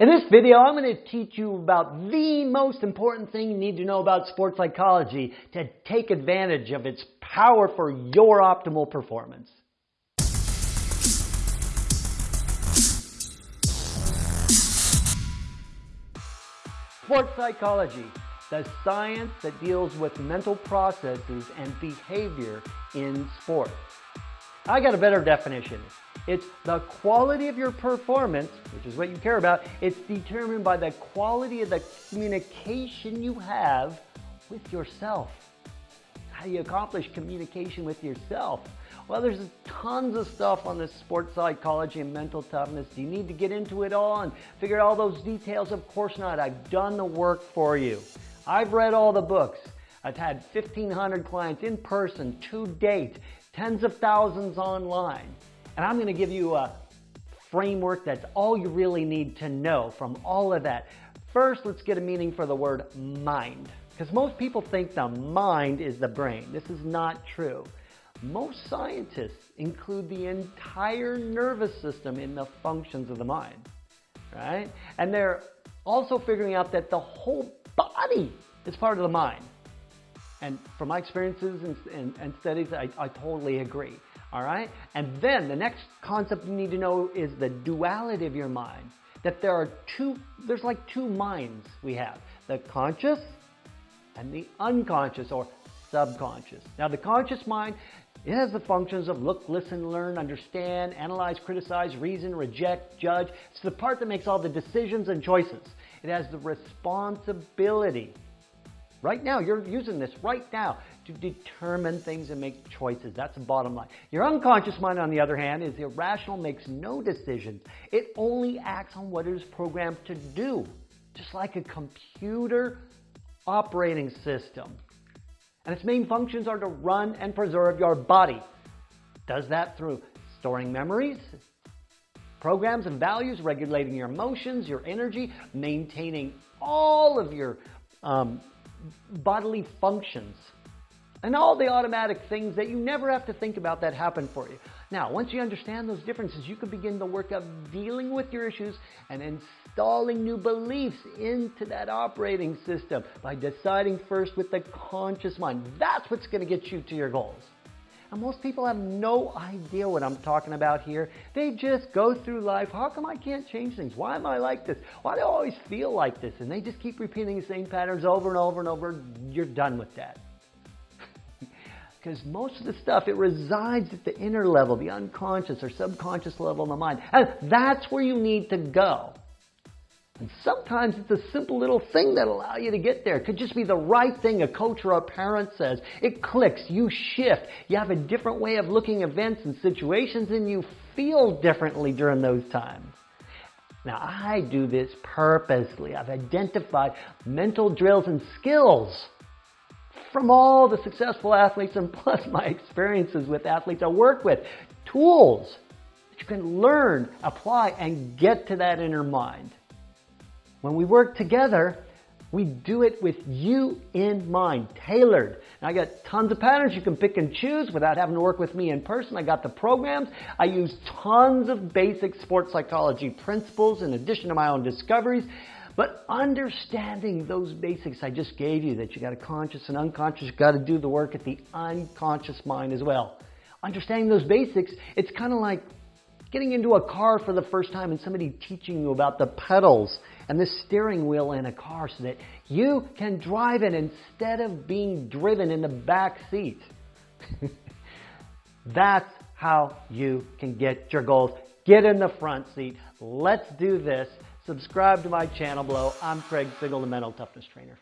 In this video, I'm going to teach you about the most important thing you need to know about sports psychology to take advantage of its power for your optimal performance. Sports psychology, the science that deals with mental processes and behavior in sports. I got a better definition. It's the quality of your performance, which is what you care about. It's determined by the quality of the communication you have with yourself. How do you accomplish communication with yourself? Well, there's tons of stuff on this sports psychology and mental toughness. Do you need to get into it all and figure out all those details? Of course not. I've done the work for you. I've read all the books. I've had 1,500 clients in person to date, tens of thousands online. And I'm going to give you a framework that's all you really need to know from all of that. First, let's get a meaning for the word mind. Because most people think the mind is the brain. This is not true. Most scientists include the entire nervous system in the functions of the mind, right? And they're also figuring out that the whole body is part of the mind. And from my experiences and, and, and studies, I, I totally agree. All right? And then the next concept you need to know is the duality of your mind. That there are two, there's like two minds we have. The conscious and the unconscious or subconscious. Now the conscious mind, it has the functions of look, listen, learn, understand, analyze, criticize, reason, reject, judge. It's the part that makes all the decisions and choices. It has the responsibility. Right now, you're using this right now to determine things and make choices. That's the bottom line. Your unconscious mind, on the other hand, is irrational, makes no decisions. It only acts on what it is programmed to do, just like a computer operating system. And its main functions are to run and preserve your body. Does that through storing memories, programs and values, regulating your emotions, your energy, maintaining all of your um, bodily functions and all the automatic things that you never have to think about that happen for you. Now, once you understand those differences, you can begin the work of dealing with your issues and installing new beliefs into that operating system by deciding first with the conscious mind. That's what's going to get you to your goals. And most people have no idea what I'm talking about here. They just go through life. How come I can't change things? Why am I like this? Why do I always feel like this? And they just keep repeating the same patterns over and over and over. You're done with that because most of the stuff, it resides at the inner level, the unconscious or subconscious level of the mind. And that's where you need to go. And sometimes it's a simple little thing that allow you to get there. It could just be the right thing a coach or a parent says. It clicks, you shift, you have a different way of looking events and situations and you feel differently during those times. Now I do this purposely. I've identified mental drills and skills from all the successful athletes and plus my experiences with athletes I work with. Tools that you can learn, apply, and get to that inner mind. When we work together, we do it with you in mind, tailored. Now, I got tons of patterns you can pick and choose without having to work with me in person. I got the programs. I use tons of basic sports psychology principles in addition to my own discoveries. But understanding those basics I just gave you, that you got a conscious and unconscious, you got to do the work at the unconscious mind as well. Understanding those basics, it's kind of like getting into a car for the first time and somebody teaching you about the pedals and the steering wheel in a car so that you can drive it instead of being driven in the back seat. That's how you can get your goals. Get in the front seat. Let's do this. Subscribe to my channel below. I'm Craig Sigl, the Mental Toughness Trainer.